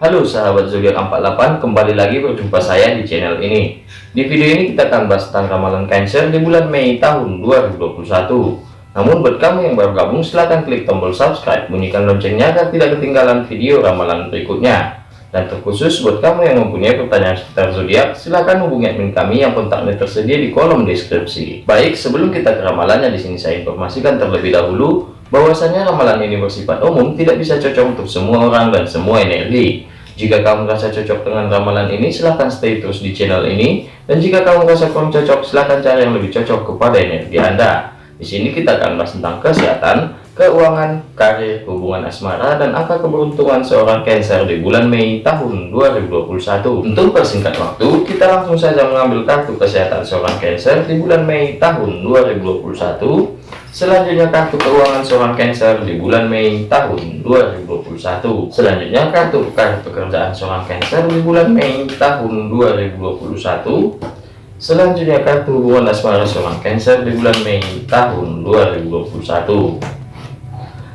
Halo sahabat zodiak 48, kembali lagi berjumpa saya di channel ini. Di video ini kita akan bahas tentang ramalan Cancer di bulan Mei tahun 2021. Namun buat kamu yang baru gabung silahkan klik tombol subscribe, bunyikan loncengnya agar tidak ketinggalan video ramalan berikutnya. Dan terkhusus buat kamu yang mempunyai pertanyaan seputar zodiak, silahkan hubungi admin kami yang kontaknya tersedia di kolom deskripsi. Baik, sebelum kita ke ramalannya di sini saya informasikan terlebih dahulu bahwasanya ramalan ini bersifat umum, tidak bisa cocok untuk semua orang dan semua energi. Jika kamu merasa cocok dengan ramalan ini, silahkan stay terus di channel ini. Dan jika kamu merasa kurang cocok, silahkan cari yang lebih cocok kepada energi Anda. Di sini kita akan bahas tentang kesehatan, keuangan, karir, hubungan asmara, dan angka keberuntungan seorang Cancer di bulan Mei tahun 2021. Untuk persingkat waktu, kita langsung saja mengambil kartu kesehatan seorang Cancer di bulan Mei tahun 2021 Selanjutnya kartu keuangan seorang Cancer di bulan Mei tahun 2021. Selanjutnya kartu kartu pekerjaan seorang Cancer di bulan Mei tahun 2021. Selanjutnya kartu hubungan asmara seorang Cancer di bulan Mei tahun 2021.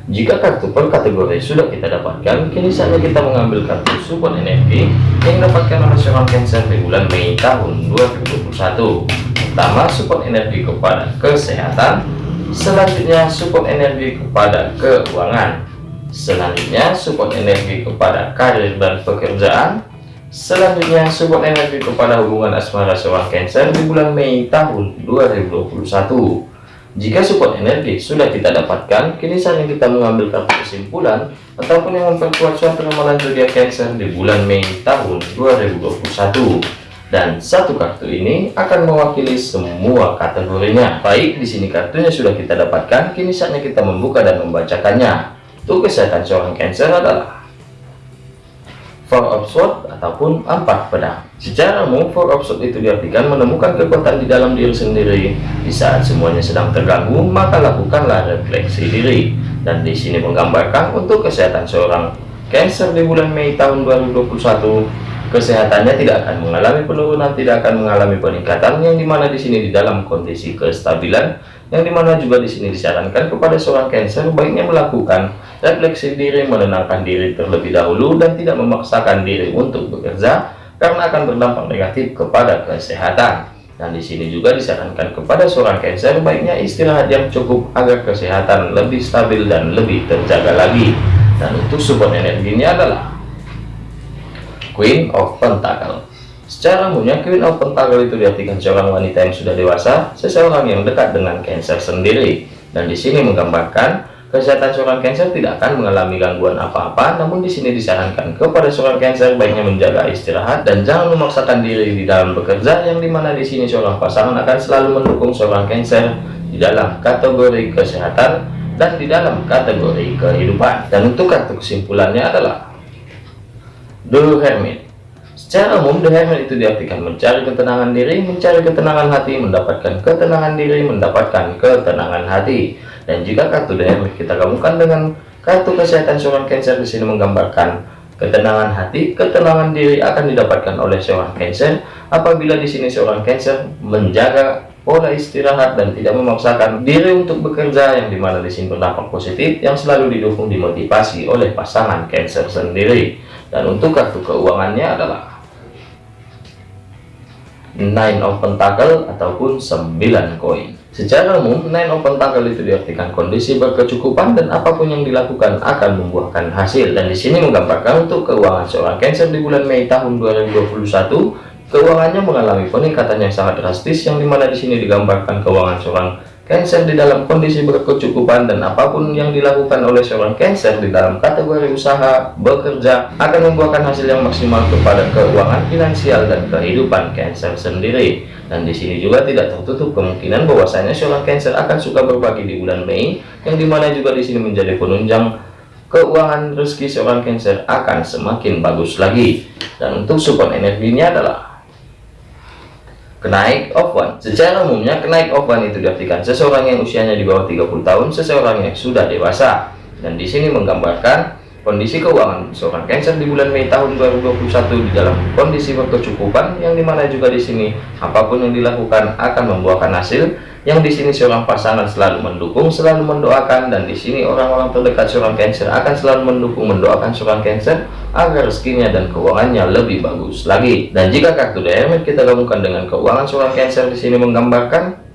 Jika kartu per kategori sudah kita dapatkan, kini saatnya kita mengambil kartu support energi yang dapatkan oleh seorang Cancer di bulan Mei tahun 2021. Pertama, support energi kepada kesehatan, Selanjutnya support energi kepada keuangan. Selanjutnya support energi kepada karir dan pekerjaan. Selanjutnya support energi kepada hubungan asmara seorang Cancer di bulan Mei tahun 2021. Jika support energi sudah kita dapatkan, kini saatnya kita mengambil kartu kesimpulan ataupun yang memperkuat suatu ramalan zodiak Cancer di bulan Mei tahun 2021 dan satu kartu ini akan mewakili semua kategorinya. Baik, di sini kartunya sudah kita dapatkan, kini saatnya kita membuka dan membacakannya. Untuk kesehatan seorang Cancer adalah Four of ataupun empat pedang. Secara umum, Four of itu diartikan menemukan kekuatan di dalam diri sendiri. Di saat semuanya sedang terganggu, maka lakukanlah refleksi diri. Dan di sini menggambarkan untuk kesehatan seorang Cancer di bulan Mei tahun 2021 kesehatannya tidak akan mengalami penurunan tidak akan mengalami peningkatan. Yang di mana di sini di dalam kondisi kestabilan yang di mana juga di sini disarankan kepada seorang Cancer baiknya melakukan refleksi diri menenangkan diri terlebih dahulu dan tidak memaksakan diri untuk bekerja karena akan berdampak negatif kepada kesehatan. Dan di sini juga disarankan kepada seorang Cancer baiknya istirahat yang cukup agar kesehatan lebih stabil dan lebih terjaga lagi. Dan untuk support energinya adalah Queen of Pentacle Secara umumnya Queen of Pentacle itu diartikan seorang wanita yang sudah dewasa, seseorang yang dekat dengan Cancer sendiri. Dan di sini menggambarkan kesehatan seorang Cancer tidak akan mengalami gangguan apa-apa, namun di sini disarankan kepada seorang Cancer baiknya menjaga istirahat dan jangan memaksakan diri di dalam bekerja, yang di mana di sini seorang pasangan akan selalu mendukung seorang Cancer di dalam kategori kesehatan dan di dalam kategori kehidupan. Dan untuk kartu kesimpulannya adalah The Hermit. Secara umum, The Hermit itu diartikan mencari ketenangan diri, mencari ketenangan hati, mendapatkan ketenangan diri, mendapatkan ketenangan hati. Dan jika kartu The Hermit kita gabungkan dengan kartu kesehatan seorang Cancer di sini menggambarkan ketenangan hati, ketenangan diri akan didapatkan oleh seorang Cancer. Apabila di sini seorang Cancer menjaga pola istirahat dan tidak memaksakan diri untuk bekerja yang di mana di sini berdampak positif yang selalu didukung dimotivasi oleh pasangan Cancer sendiri dan untuk kartu keuangannya adalah Nine of Pentacle ataupun 9 koin. Secara umum Nine of Pentacle itu diartikan kondisi berkecukupan dan apa pun yang dilakukan akan membuahkan hasil. Dan di sini menggambarkan untuk keuangan seorang Cancer di bulan Mei tahun 2021 Keuangannya mengalami peningkatan yang sangat drastis yang di mana di sini digambarkan keuangan seorang Cancer di dalam kondisi berkecukupan dan apa pun yang dilakukan oleh seorang Cancer di dalam kategori usaha bekerja akan membuahkan hasil yang maksimal kepada keuangan finansial dan kehidupan Cancer sendiri. Dan di sini juga tidak tertutup kemungkinan bahwasanya seorang Cancer akan suka berbagi di bulan Mei yang di mana juga di sini menjadi penunjang keuangan rezeki seorang Cancer akan semakin bagus lagi. Dan untuk support energinya adalah Kenaik one Secara umumnya kenaik one itu diartikan seseorang yang usianya di bawah 30 tahun, seseorang yang sudah dewasa. Dan di sini menggambarkan kondisi keuangan seorang Cancer di bulan Mei tahun 2021 di dalam kondisi berkecukupan yang di mana juga di sini apa pun yang dilakukan akan membuahkan hasil yang di sini seorang pasangan selalu mendukung, selalu mendoakan, dan di sini orang-orang terdekat seorang Cancer akan selalu mendukung, mendoakan seorang Cancer agar rezekinya dan keuangannya lebih bagus lagi. Dan jika kartu Hermit kita gabungkan dengan keuangan seorang Cancer di sini menggambarkan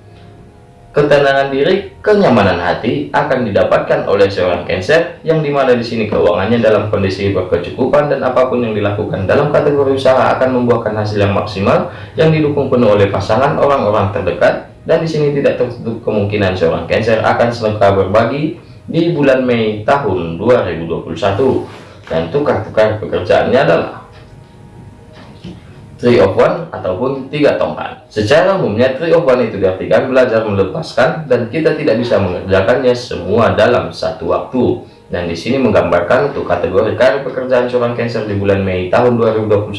ketenangan diri, kenyamanan hati akan didapatkan oleh seorang Cancer yang di mana di sini keuangannya dalam kondisi berkecukupan dan apa pun yang dilakukan dalam kategori usaha akan membuahkan hasil yang maksimal yang didukung penuh oleh pasangan orang-orang terdekat dan di sini tidak tertutup kemungkinan seorang Cancer akan selengkap berbagi di bulan Mei tahun 2021 dan tukar-tukar pekerjaannya adalah Three of One ataupun tiga tongkat. Secara umumnya Three of One itu diartikan belajar melepaskan dan kita tidak bisa mengerjakannya semua dalam satu waktu dan di sini menggambarkan untuk kategori karir pekerjaan seorang Cancer di bulan Mei tahun 2021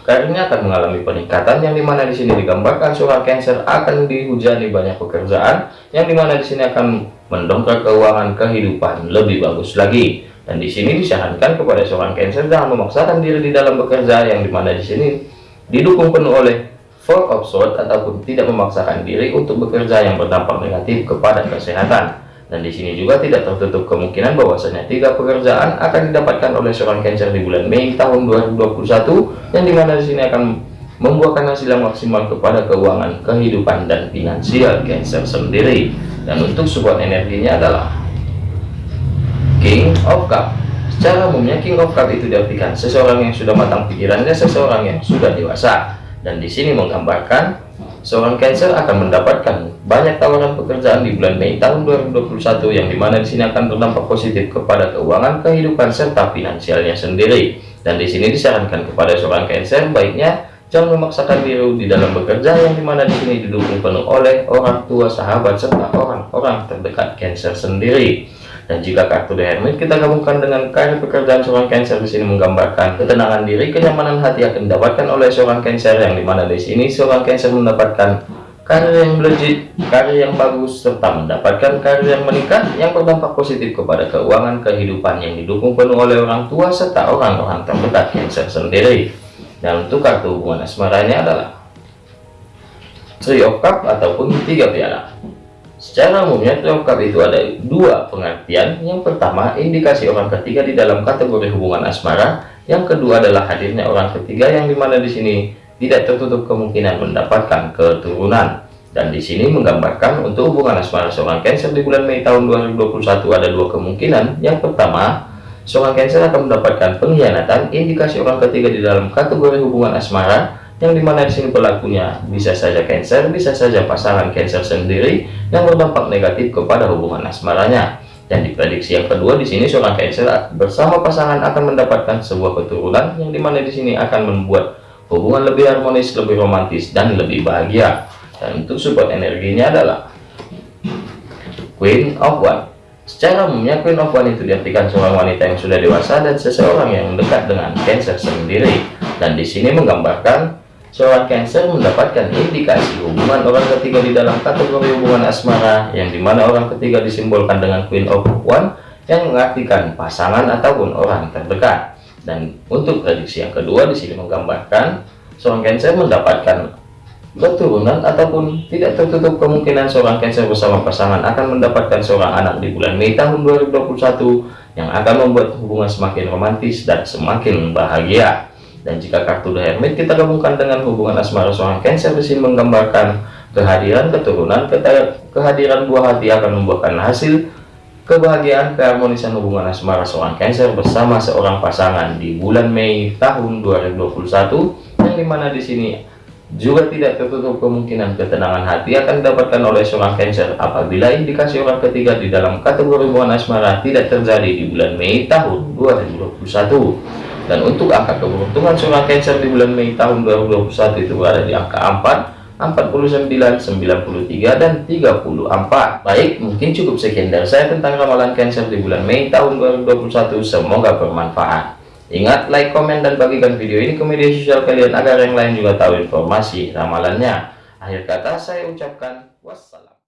karirnya akan mengalami peningkatan yang di mana di sini digambarkan seorang Cancer akan dihujani banyak pekerjaan yang di mana di sini akan mendongkrak keuangan kehidupan lebih bagus lagi. Dan di sini disarankan kepada seorang Cancer jangan memaksakan diri di dalam bekerja yang di mana di sini didukung penuh oleh Four of Swords ataupun tidak memaksakan diri untuk bekerja yang berdampak negatif kepada kesehatan dan di sini juga tidak tertutup kemungkinan bahwasanya tiga pekerjaan akan didapatkan oleh seorang Cancer di bulan Mei tahun 2021 yang di mana di sini akan membuahkan hasil yang maksimal kepada keuangan, kehidupan dan finansial Cancer sendiri. Dan untuk support energinya adalah King of Cup. Secara umumnya King of Cup itu diartikan seseorang yang sudah matang pikirannya, seseorang yang sudah dewasa. Dan di sini menggambarkan seorang Cancer akan mendapatkan banyak tawaran pekerjaan di bulan Mei tahun 2021 yang di mana di sini akan berdampak positif kepada keuangan, kehidupan serta finansialnya sendiri. Dan di sini disarankan kepada seorang Cancer baiknya jangan memaksakan diri di dalam bekerja yang di mana di sini didukung penuh oleh orang tua, sahabat serta orang-orang terdekat Cancer sendiri. Dan jika kartu The Hermit kita gabungkan dengan karir pekerjaan seorang Cancer di sini menggambarkan ketenangan diri, kenyamanan hati akan didapatkan oleh seorang Cancer yang di mana di sini seorang Cancer mendapatkan karir yang legit, karir yang bagus, serta mendapatkan karir yang meningkat yang berdampak positif kepada keuangan kehidupan yang didukung penuh oleh orang tua serta orang-orang terdekat Cancer sendiri. Dan untuk kartu hubungan asmaranya adalah Three of Cup ataupun tiga piala. Secara umumnya terungkap itu ada dua pengertian. Yang pertama, indikasi orang ketiga di dalam kategori hubungan asmara. Yang kedua adalah hadirnya orang ketiga yang di mana di sini tidak tertutup kemungkinan mendapatkan keturunan. Dan di sini menggambarkan untuk hubungan asmara seorang Cancer di bulan Mei tahun 2021 ada dua kemungkinan. Yang pertama, seorang Cancer akan mendapatkan pengkhianatan indikasi orang ketiga di dalam kategori hubungan asmara yang di mana di sini pelakunya bisa saja Cancer, bisa saja pasangan Cancer sendiri yang berdampak negatif kepada hubungan asmaranya. Dan diprediksi yang kedua di sini seorang Cancer bersama pasangan akan mendapatkan sebuah keturunan yang di mana di sini akan membuat hubungan lebih harmonis, lebih romantis dan lebih bahagia. Dan untuk support energinya adalah Queen of One. Secara umumnya Queen of One itu diartikan seorang wanita yang sudah dewasa dan seseorang yang dekat dengan Cancer sendiri. Dan di sini menggambarkan Seorang Cancer mendapatkan indikasi hubungan orang ketiga di dalam kategori hubungan asmara yang di mana orang ketiga disimbolkan dengan Queen of One yang mengartikan pasangan ataupun orang terdekat. Dan untuk prediksi yang kedua di sini menggambarkan seorang Cancer mendapatkan keturunan ataupun tidak tertutup kemungkinan seorang Cancer bersama pasangan akan mendapatkan seorang anak di bulan Mei tahun 2021 yang akan membuat hubungan semakin romantis dan semakin bahagia. Dan jika kartu The Hermit kita gabungkan dengan hubungan asmara seorang Cancer di sini menggambarkan kehadiran keturunan, kehadiran buah hati akan membuahkan hasil kebahagiaan keharmonisan hubungan asmara seorang Cancer bersama seorang pasangan di bulan Mei tahun 2021 yang di mana di sini juga tidak tertutup kemungkinan ketenangan hati akan didapatkan oleh seorang Cancer apabila indikasi orang ketiga di dalam kategori hubungan asmara tidak terjadi di bulan Mei tahun 2021 dan untuk angka keberuntungan seorang Cancer di bulan Mei tahun 2021 itu berada di angka 4 49 93 dan 34 baik mungkin cukup sekian dari saya tentang ramalan Cancer di bulan Mei tahun 2021 semoga bermanfaat. Ingat like komen dan bagikan video ini ke media sosial kalian agar yang lain juga tahu informasi ramalannya. Akhir kata saya ucapkan wassalam